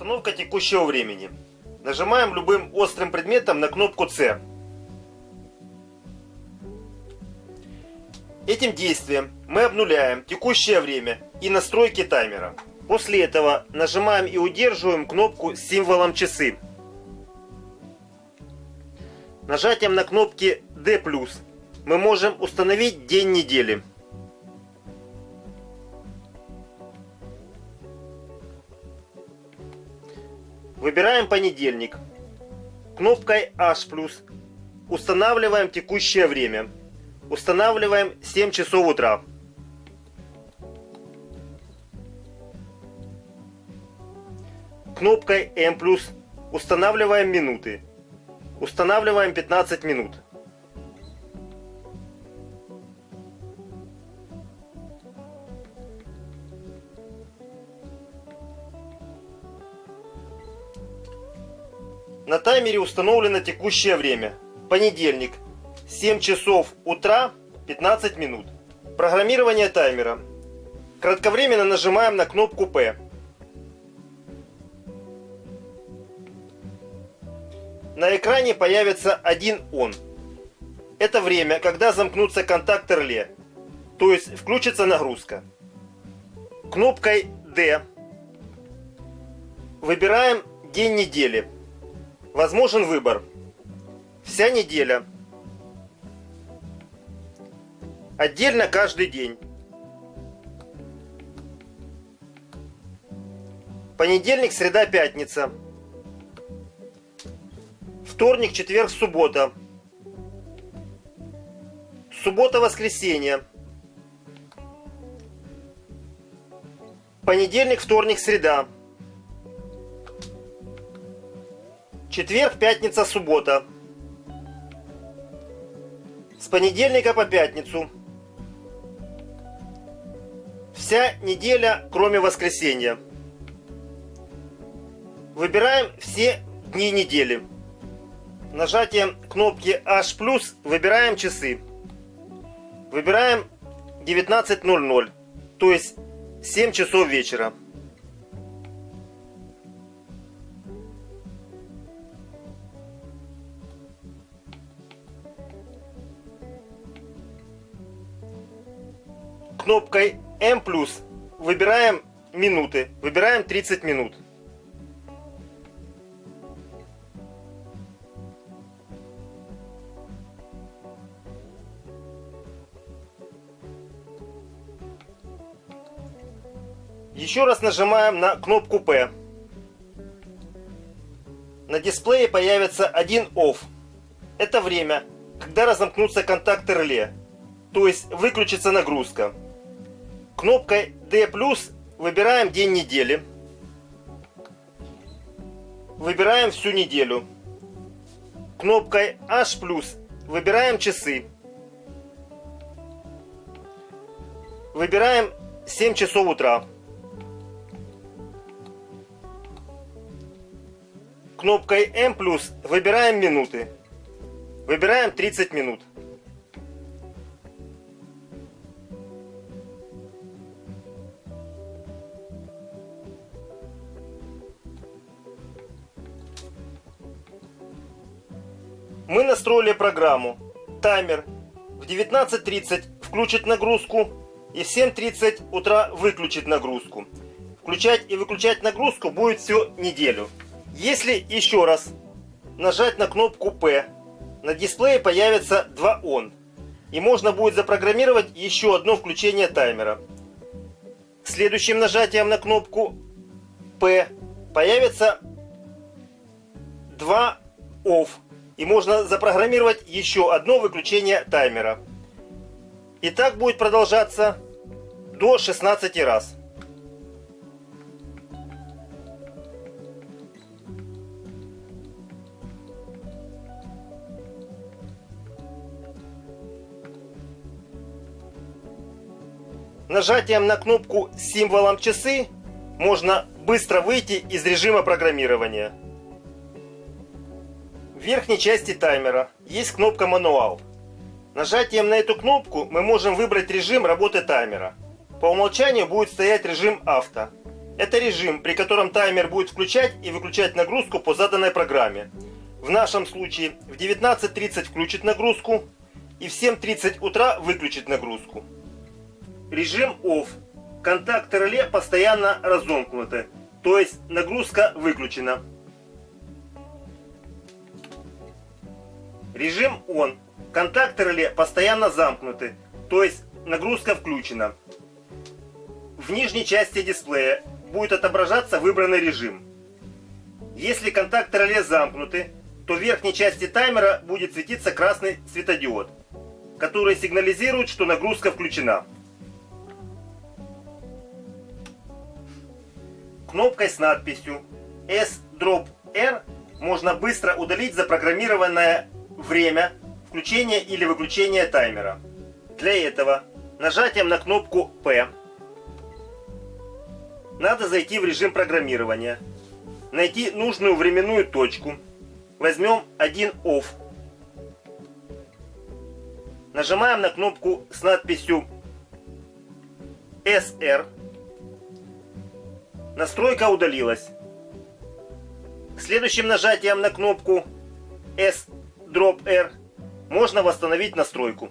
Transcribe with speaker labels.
Speaker 1: Установка текущего времени. Нажимаем любым острым предметом на кнопку C. Этим действием мы обнуляем текущее время и настройки таймера. После этого нажимаем и удерживаем кнопку с символом часы. Нажатием на кнопки D+, мы можем установить день недели. Выбираем понедельник. Кнопкой H+. Устанавливаем текущее время. Устанавливаем 7 часов утра. Кнопкой M+. Устанавливаем минуты. Устанавливаем 15 минут. На таймере установлено текущее время. Понедельник. 7 часов утра 15 минут. Программирование таймера. Кратковременно нажимаем на кнопку P. На экране появится один он. Это время, когда замкнутся контакты реле, то есть включится нагрузка. Кнопкой D выбираем день недели. Возможен выбор. Вся неделя. Отдельно каждый день. Понедельник, среда, пятница. Вторник, четверг, суббота. Суббота, воскресенье. Понедельник, вторник, среда. Четверг, пятница, суббота. С понедельника по пятницу. Вся неделя, кроме воскресенья. Выбираем все дни недели. Нажатием кнопки H+, выбираем часы. Выбираем 19.00, то есть 7 часов вечера. Кнопкой M+, выбираем минуты, выбираем 30 минут. Еще раз нажимаем на кнопку P. На дисплее появится один OFF. Это время, когда разомкнутся контакты реле, то есть выключится нагрузка. Кнопкой D+, выбираем день недели. Выбираем всю неделю. Кнопкой H+, выбираем часы. Выбираем 7 часов утра. Кнопкой M+, выбираем минуты. Выбираем 30 минут. Мы настроили программу. Таймер в 19.30 включит нагрузку и в 7.30 утра выключит нагрузку. Включать и выключать нагрузку будет всю неделю. Если еще раз нажать на кнопку P, на дисплее появится два ON. И можно будет запрограммировать еще одно включение таймера. Следующим нажатием на кнопку P появится два OFF и можно запрограммировать еще одно выключение таймера. И так будет продолжаться до 16 раз. Нажатием на кнопку с символом часы можно быстро выйти из режима программирования. В верхней части таймера есть кнопка «Мануал». Нажатием на эту кнопку мы можем выбрать режим работы таймера. По умолчанию будет стоять режим авто. Это режим, при котором таймер будет включать и выключать нагрузку по заданной программе. В нашем случае в 19.30 включит нагрузку и в 7.30 утра выключит нагрузку. Режим OFF. Контакты реле постоянно разомкнуты, то есть нагрузка выключена. Режим ON. Контакты реле постоянно замкнуты, то есть нагрузка включена. В нижней части дисплея будет отображаться выбранный режим. Если контакты реле замкнуты, то в верхней части таймера будет светиться красный светодиод, который сигнализирует, что нагрузка включена. Кнопкой с надписью S-Drop-R можно быстро удалить запрограммированное время включения или выключения таймера. Для этого нажатием на кнопку P надо зайти в режим программирования, найти нужную временную точку – возьмем один OFF. Нажимаем на кнопку с надписью SR. Настройка удалилась. Следующим нажатием на кнопку S Drop R можно восстановить настройку.